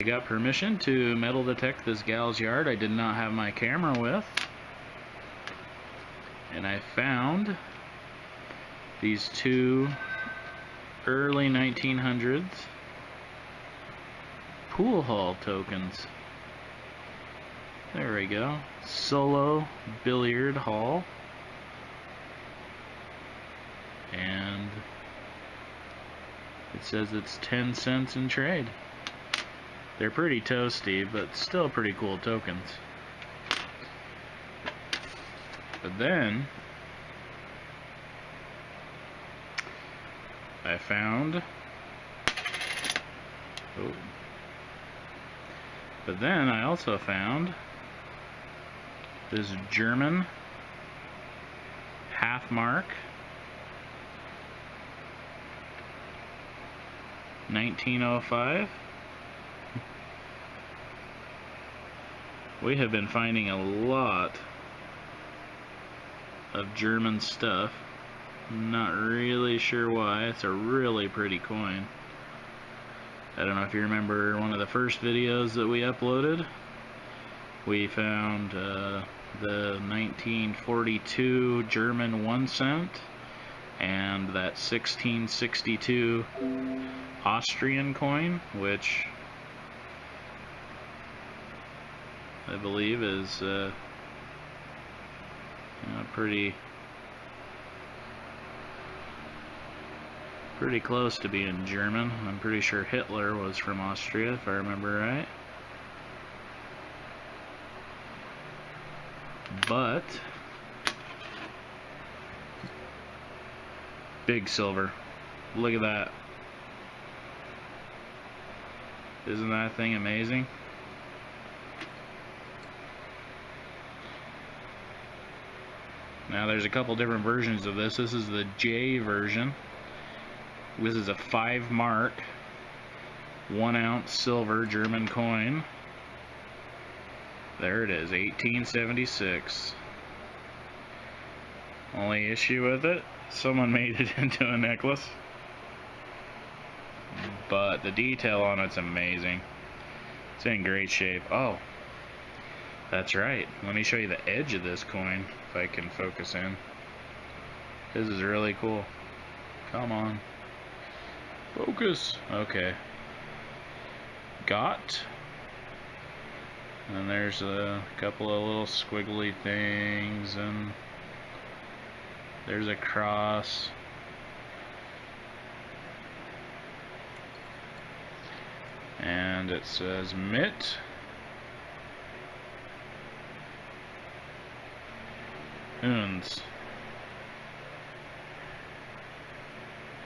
I got permission to metal detect this gal's yard I did not have my camera with. And I found these two early 1900s pool hall tokens. There we go. Solo billiard hall. And it says it's 10 cents in trade. They're pretty toasty, but still pretty cool tokens. But then, I found, oh, but then I also found this German half mark 1905 we have been finding a lot of German stuff. Not really sure why. It's a really pretty coin. I don't know if you remember one of the first videos that we uploaded. We found uh, the 1942 German one cent and that 1662 Austrian coin, which I believe is uh, you know, pretty pretty close to being German. I'm pretty sure Hitler was from Austria, if I remember right. But big silver. Look at that. Isn't that thing amazing? Now there's a couple different versions of this. This is the J version. This is a 5 mark, 1 ounce silver German coin. There it is, 1876. Only issue with it, someone made it into a necklace but the detail on it's amazing. It's in great shape. Oh, that's right. Let me show you the edge of this coin, if I can focus in. This is really cool. Come on. Focus. Okay. Got. And there's a couple of little squiggly things, and there's a cross. and it says mit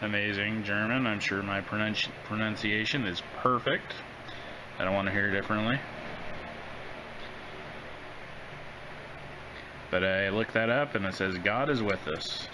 amazing German. I'm sure my pronunci pronunciation is perfect. I don't want to hear differently. But I looked that up and it says God is with us